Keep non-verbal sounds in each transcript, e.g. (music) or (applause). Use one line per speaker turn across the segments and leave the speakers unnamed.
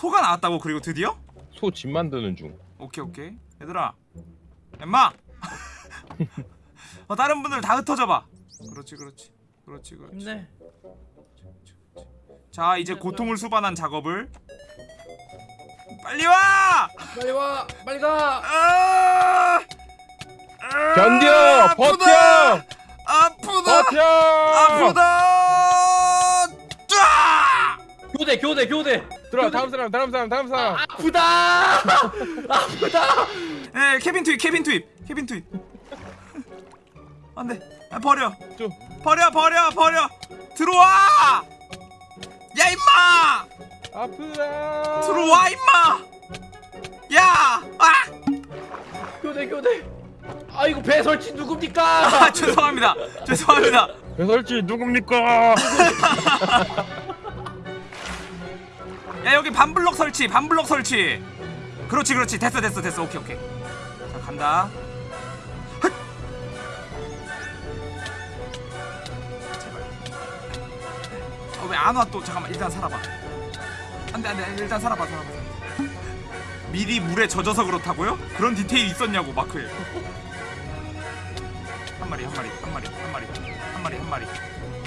소가 나왔다고 그리고 드디어?
소 집 만드는 중.
오케이 오케이 얘들아 엠마 (laughs) 어, 다른 분들 다 흩어져봐 그렇지 그렇지 그렇지 그렇지
힘내.
자 이제 고통을 수반한 작업을 빨리 와!
빨리 와. 빨리 가.
아! 아!
견뎌!
아프다!
버텨!
아프다!
버텨!
아프다! 쫙!
교대 교대 교대.
들어와 다음 사람 다음 사람 다음 사람.
아프다. (laughs) 아프다.
에 케빈 투입 케빈 투입 케빈 투입 안돼 아, 버려
좀.
버려 버려 버려 들어와 야 임마
아프다.
들어와 임마 야! 아!
교대 교대. 아 이거 배 설치 누굽니까?
아 (laughs) 죄송합니다 죄송합니다
배설지 누굽니까? (laughs)
야 여기 반블럭 설치 반블럭 설치. 그렇지 그렇지. 됐어 됐어 됐어. 오케이 오케이. 자 간다. 헛! 제발. 어, 왜안 와 또? 잠깐만 일단 살아봐. 안돼 안돼. 일단 살아봐 살아봐 미리 물에 젖어서 그렇다고요? 그런 디테일 있었냐고 마크에. 한 마리 한 마리 한 마리 한 마리. 한 마리 한 마리.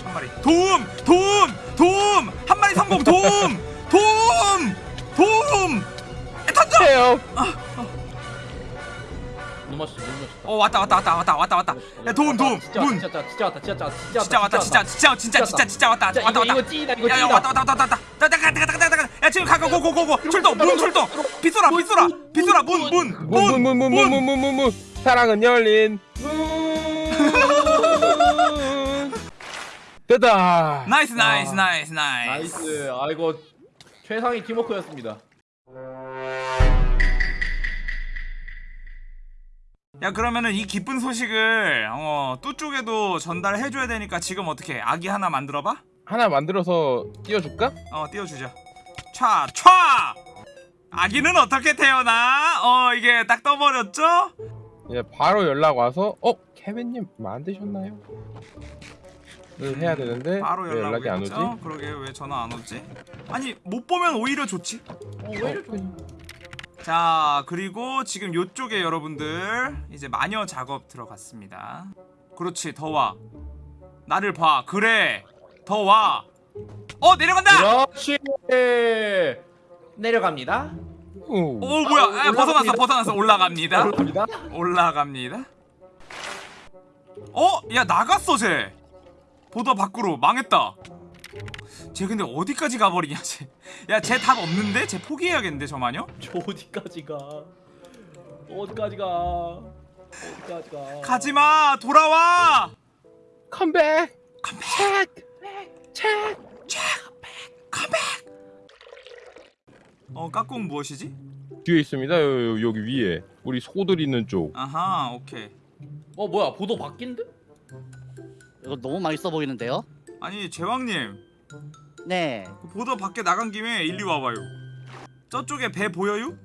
한 마리. 도움! 도움! 도움! 한 마리 성공! 도움 도움! 도움! 야, 던져
해요.
너무 맛있어 너무 맛있어.
어 왔다 왔다 왔다 왔다 왔다 왔다. 야 도움 도움.
진짜
문.
진짜 왔다, 진짜 왔다 진짜 왔다 진짜
진짜 왔다 진짜 진짜 진짜 진짜 진짜 왔다.
진짜
왔다 왔다.
이거 찌다 이거
야 야
찌다.
왔다 왔다 왔다 왔다. 왔다 왔다 갔다 갔다 갔다 갔다 야 지금 가고 고고고고 출동 문 출동. 빗소라 빗소라 빗소라 문문 문. 문
문문문문문문문문 사랑은 열린 (laughs) 됐다.
나이스 나이스
아.
나이스 나이스.
나이스. 아 이거 최상의 팀워크였습니다.
야 그러면은 이 기쁜 소식을 어 뚜 쪽에도 전달해줘야 되니까 지금 어떻게 아기 하나 만들어봐?
하나 만들어서 띄워줄까?
어 띄워주자 촤 촤 아기는 어떻게 태어나? 어 이게 딱 떠버렸죠?
예, 바로 연락 와서 어 케빈님 만드셨나요? 를 해야 되는데
바로
왜
연락
연락이 안? 오지?
그러게 왜 전화 안 오지? 아니 못 보면 오히려 좋지
어왜 이렇게
자 그리고 지금 요쪽에 여러분들 이제 마녀 작업 들어갔습니다 그렇지 더 와 나를 봐 그래 더 와 어 내려간다
그렇지. 내려갑니다.
오.
오 뭐야 아, 벗어났어
올라갑니다.
벗어났어 올라갑니다
올라갑니다.
올라갑니다 어? 야 나갔어 쟤 보더 밖으로 망했다 쟤 근데 어디까지 가버리냐 쟤 야 쟤 답 없는데? 쟤 포기해야겠는데 저 마녀?
저 어디까지 가? 어디까지 가? 어디까지 가?
가지마 돌아와
컴백.
컴백 책 컴백 어 까꿍 무엇이지?
뒤에 있습니다. 요, 요, 여기 위에 우리 소들 있는 쪽.
아하 오케이
어 뭐야 보도 바뀐데?
이거 너무 맛있어 보이는데요?
아니 제왕님
네.
그 보더 밖에 나간 김에 일리 와봐요 저쪽에 배 보여요?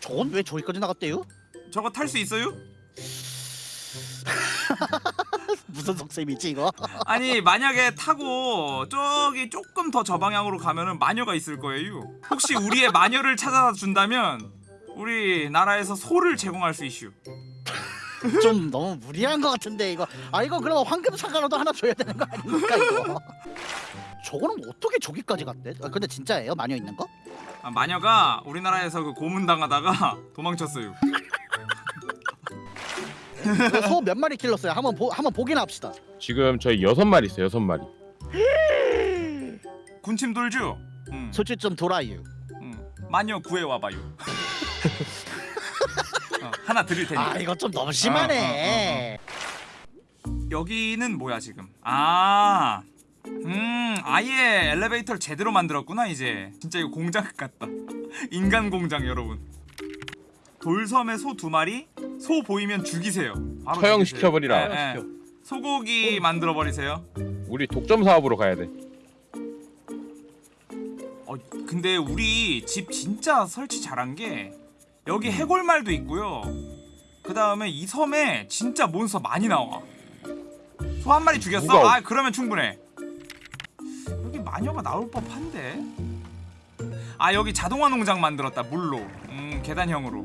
저건 왜 저기까지 나갔대요?
저거 탈 수 있어요? (laughs)
무슨 속셈이지 이거?
아니 만약에 타고 저기 조금 더 저 방향으로 가면은 마녀가 있을 거예요 혹시 우리의 마녀를 찾아다 준다면 우리 나라에서 소를 제공할 수 있슈
좀 너무 무리한 것 같은데 이거. 아 이거 그럼 황금 사과라도 하나 줘야 되는 거 아닙니까 이거? (laughs) 저거는 어떻게 저기까지 갔대? 아, 근데 진짜예요? 마녀 있는 거?
아, 마녀가 우리나라에서 그 고문당하다가 (laughs) 도망쳤어요
소 몇 마리 길렀어요? 한번 보 한번 보기나 합시다.
지금 저희 여섯 마리 있어요. 여섯 마리.
군침 돌죠? 응,
솔직히 좀 돌아요.
응. 마녀 구해와봐요 어, (laughs) 하나 드릴 테니까
아 이거 좀 너무 심하네.
여기는 뭐야 지금 아 음, 아예 엘리베이터를 제대로 만들었구나 이제. 진짜 이거 공장 같다. (laughs) 인간 공장 여러분. 돌섬에 소 두 마리, 소 보이면 죽이세요. 바로
처형시켜버리라.
예, 예. 소고기 만들어 버리세요.
우리 독점 사업으로 가야 돼.
어, 근데 우리 집 진짜 설치 잘한 게 여기 해골말도 있고요. 그 다음에 이 섬에 진짜 몬스터 많이 나와. 소 한 마리 죽였어?
누가-
아 그러면 충분해. 여기 마녀가 나올 법한데 아 여기 자동화 농장 만들었다 물로 음 계단형으로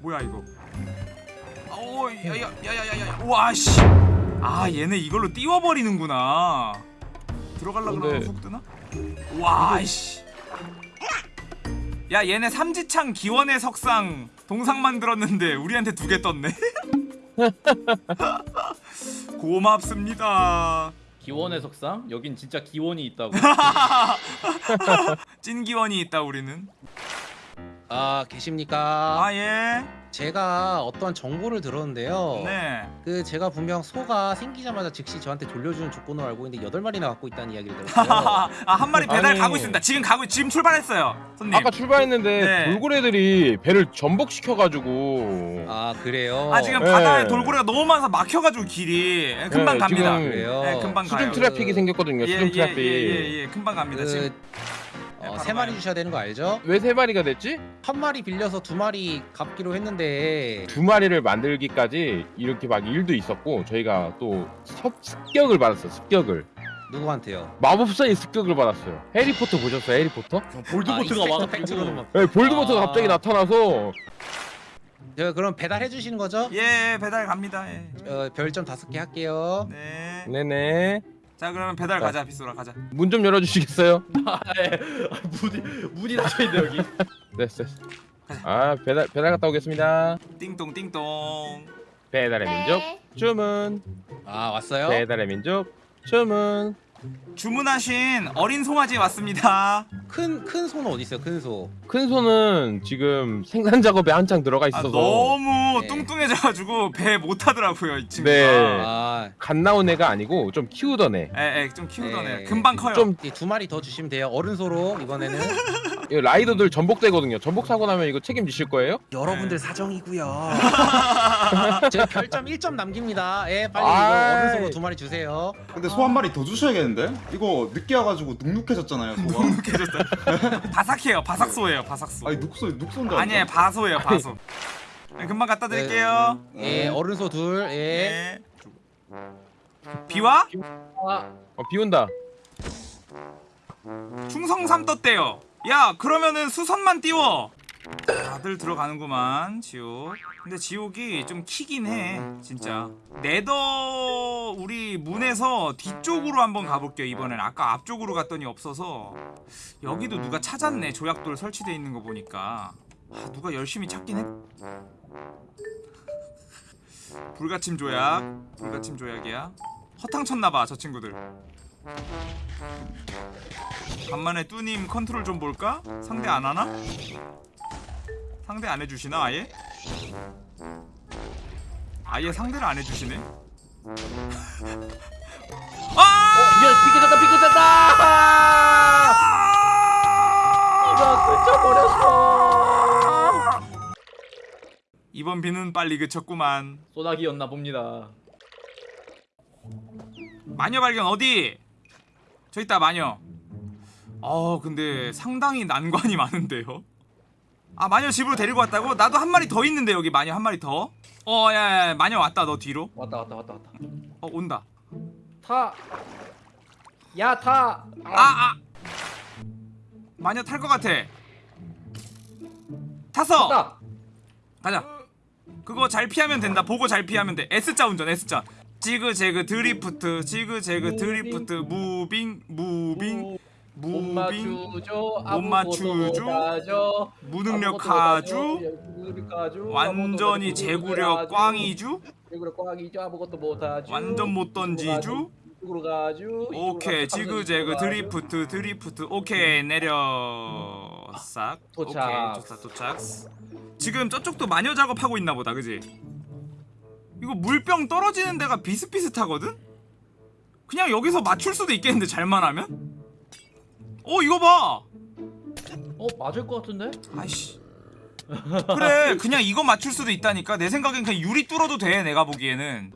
뭐야 이거 오 야야야야야야 와씨 아 얘네 이걸로 띄워버리는구나 들어갈라 그러면 훅 뜨나? 와씨 야 얘네 삼지창 기원의 석상 동상 만들었는데 우리한테 두 개 떴네 (laughs) 고맙습니다
기원의 석상? 여긴 진짜 기원이 있다고. (laughs)
찐 기원이 있다 우리는
아 계십니까?
아 예
제가 어떠한 정보를 들었는데요.
네.
그 제가 분명 소가 생기자마자 즉시 저한테 돌려주는 조건으로 알고 있는데 여덟 마리나 갖고 있다는 이야기를 들었어요. (laughs)
아한 마리 배달
아니.
가고 있습니다. 지금 가고 지금 출발했어요, 손님.
아까 출발했는데
네.
돌고래들이 배를 전복시켜 가지고
아 그래요.
아 지금
네.
바다에 돌고래가 너무 많아서 막혀 가지고 길이 예, 금방
네,
갑니다.
그래요.
네, 금방
수중
가요.
traffic이 생겼거든요.
예,
수중
예,
트래픽.
예, 예, 예, 금방 갑니다.
그,
지금
어, 세 마리
가요.
주셔야 되는 거 알죠?
왜 세 마리가 됐지?
한 마리 빌려서 두 마리 갚기로 했는데
두 마리를 만들기까지 이렇게 막 일도 있었고 저희가 또 섭, 습격을 받았어요. 습격을
누구한테요?
마법사의 습격을 받았어요. 해리포터 보셨어요? 해리포터?
볼드모트가
아,
와가지고.
네, 볼드모트가
아.
갑자기 나타나서
제가 그럼 배달해 주시는 거죠?
예 배달 갑니다. 예.
어, 별점 다섯 개 할게요.
네.
네네
자 그러면 배달 가자 빗소라 가자.
문 좀 열어주시겠어요? (laughs)
아, 예. 아, 문이 문이 닫혀 있네 여기.
됐어 됐어. 아 배달 배달 갔다 오겠습니다.
띵동 띵동.
배달의 민족
네.
주문.
아 왔어요?
배달의 민족 주문.
주문하신 어린 송아지 왔습니다.
큰큰 소는 어디 있어요? 큰 소.
큰 소는 지금 생산 작업에 한창 들어가
아,
있어서
너무
네.
뚱뚱해져가지고 배못 타더라고요 이 친구가.
네.
아,
갓 나온 애가 아니고 좀 키우던 애.
에, 에, 좀 키우던
네.
애. 금방 커요.
좀
이두 마리 더 주시면 돼요. 어른 소로 이번에는
이 라이더들 전복되거든요. 전복 사고 나면 이거 책임지실 거예요?
여러분들 사정이고요. 제가 별점 1점 남깁니다. 예, 빨리
아이.
이거 어른 소로 두 마리 주세요.
근데 소 한 마리 더 주셔야겠는데? 이거 늦게 와가지고 눅눅해졌잖아요 소가 (laughs)
눅눅해졌어요. (laughs) 바삭해요. 바삭소예요. 바삭소.
아니 눅소 눅소인 줄
아니에요. 바소예요. 바소. 네, 금방 갖다 드릴게요.
예, 어른 소 둘. 예.
네. 비와?
아,
어, 비 온다.
충성삼 떴대요. 야 그러면은 수선만 띄워. 다들 들어가는구만 지옥. 근데 지옥이 좀 키긴 해 진짜. 네더 우리 문에서 뒤쪽으로 한번 가볼게요 이번엔. 아까 앞쪽으로 갔더니 없어서 여기도 누가 찾았네 조약돌 설치돼 있는 거 보니까. 아, 누가 열심히 찾긴 했. 불가침 조약. 불가침 조약이야. 허탕 쳤나봐 저 친구들. 간만에 뚜님 컨트롤 좀 볼까? 상대 안 하나? 상대 안 해주시나 아예? 아예 상대를 안 해주시네? (laughs) 아!
이게 삐끗했다 삐끗했다. 이거 그쳐버렸어.
이번 비는 빨리 그쳤구만
소나기였나 봅니다.
마녀 발견 어디? 저 있다 마녀 어 근데 상당히 난관이 많은데요 아 마녀 집으로 데리고 왔다고? 나도 한 마리 더 있는데 여기 마녀 한 마리 더? 어 야야 마녀 왔다 너 뒤로
왔다 왔다 왔다 왔다.
어 온다
타. 야 타.
아 아. 마녀 탈 것 같아 탔어
탔다.
가자 그거 잘 피하면 된다 보고 잘 피하면 돼 S자 운전 S자 지그재그 드리프트 지그재그. drift moving moving
못 moving.
못 맞추죠.
못하죠.
무능력
아무것도
하주
못하죠. 무능력 하주.
완전히 제구력
못하죠.
꽝이주. 완전 못 던지주 오케이. 지그재그. 드리프트 드리프트 오케이 내려 싹
도착.
오케이 도착 도착 지금 저쪽도 마녀 작업하고 있나 보다 그지 이거 물병 떨어지는 데가 비슷비슷하거든? 그냥 여기서 맞출 수도 있겠는데 잘만 하면? 어 이거 봐!
어 맞을 것 같은데?
아이씨. 그래 그냥 이거 맞출 수도 있다니까. 내 생각엔 그냥 유리 뚫어도 돼 내가 보기에는.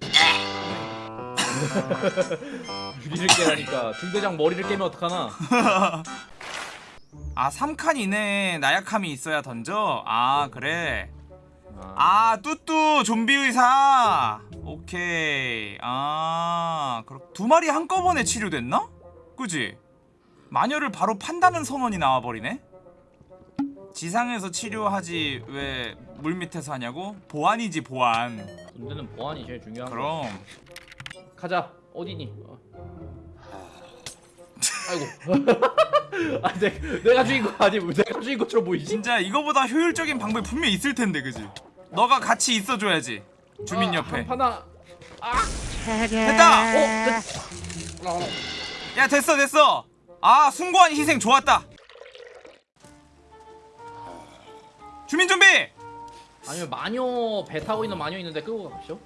(laughs)
유리를 깨라니까. 중대장 머리를 깨면 어떡하나? (laughs)
아 3칸 이내에 나약함이 있어야 던져? 아 그래 아 뚜뚜 좀비 의사 오케이 아 그럼 두 마리 한꺼번에 치료됐나? 그지? 마녀를 바로 판다는 선언이 나와버리네 지상에서 치료하지 왜 물밑에서 하냐고? 보안이지 보안
군대는 보안이 제일 중요한 거.
그럼
가자. 어디니? 어. 아이고. (laughs) 아, 내, 내가 주인공 아니 내가 주인공처럼 보이지?
진짜 이거보다 효율적인 방법이 분명히 있을 텐데 그지? 너가 같이 있어줘야지 주민
아,
옆에
하나.
됐다!
어, 됐. 아,
야 됐어 됐어 아 숭고한 희생 좋았다 주민 좀비
아니면 마녀 배 타고 있는 마녀 있는데 끌고 가시죠.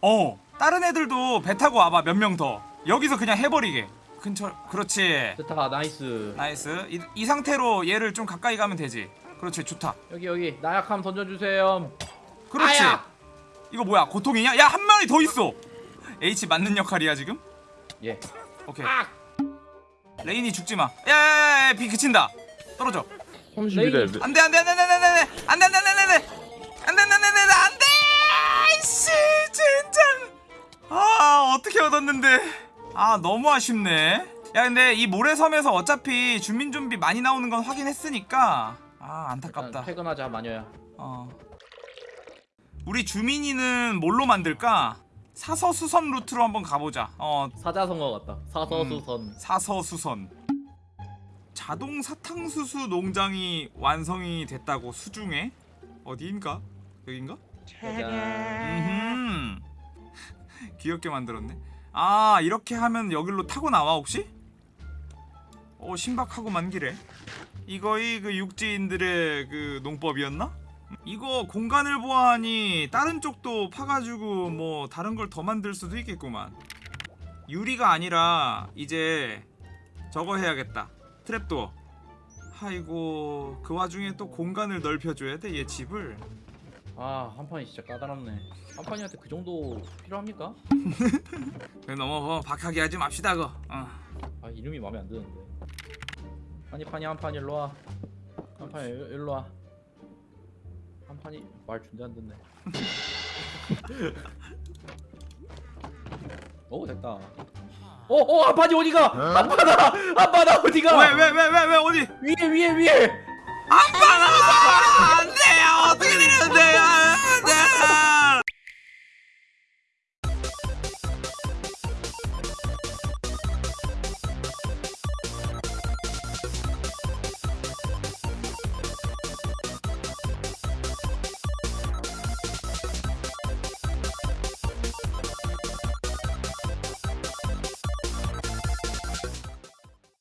어 다른 애들도 배 타고 와봐 몇 명 더 여기서 그냥 해버리게 근처 그렇지
됐다. nice.
nice 이, 이 상태로 얘를 좀 가까이 가면 되지 그렇지 좋다
여기 여기 나약함 던져주세요.
그렇지
아야!
이거 뭐야 고통이냐 야 한 마리 더 있어 H 맞는 역할이야 지금
예.
오케이
아!
레인이 죽지마 야야야야 비 그친다 떨어져
32대
안돼 안돼 안돼 안돼 안돼 안돼 안돼 안돼 안돼 안돼 안돼 안돼 안돼 안돼 씨 젠장 아 어떻게 얻었는데 아 너무 아쉽네 야 근데 이 모래섬에서 어차피 주민 좀비 많이 나오는 건 확인했으니까 아 안타깝다.
퇴근하자 마녀야.
어. 우리 주민이는 뭘로 만들까? 사서수선 루트로 한번 가보자. 어.
사자성어 같다. 사서수선.
사서수선. 자동 사탕수수 농장이 완성이 됐다고 수중에? 어디인가? 여긴가?
짜잔.
음 (laughs) 귀엽게 만들었네. 아 이렇게 하면 여기로 타고 나와 혹시? 어 신박하고 만 기래 이거이 그 육지인들의 그 농법이었나 이거 공간을 보아하니 다른 쪽도 파가지고 뭐 다른 걸 더 만들 수도 있겠구만 유리가 아니라 이제 저거 해야겠다 트랩도어 아이고 그 와중에 또 공간을 넓혀줘야 돼 얘 집을
아 한판이 진짜 까다롭네. 한판이한테 그 정도 필요합니까? (laughs)
너무 박하게 하지 맙시다 그거 어.
아 이름이 마음에 안 드는데. 한이 판이 한판 일로 와. 한 판이 일- 일로 와. 한 판이 말 준대 안 듣네. (laughs) 오 됐다. 어어 한판이 어디가? 한 판아 한 판아 어디가?
왜 왜 왜 왜 왜 어디
위에 위에 위에.
안방아 안돼 어떻게 되는데 아,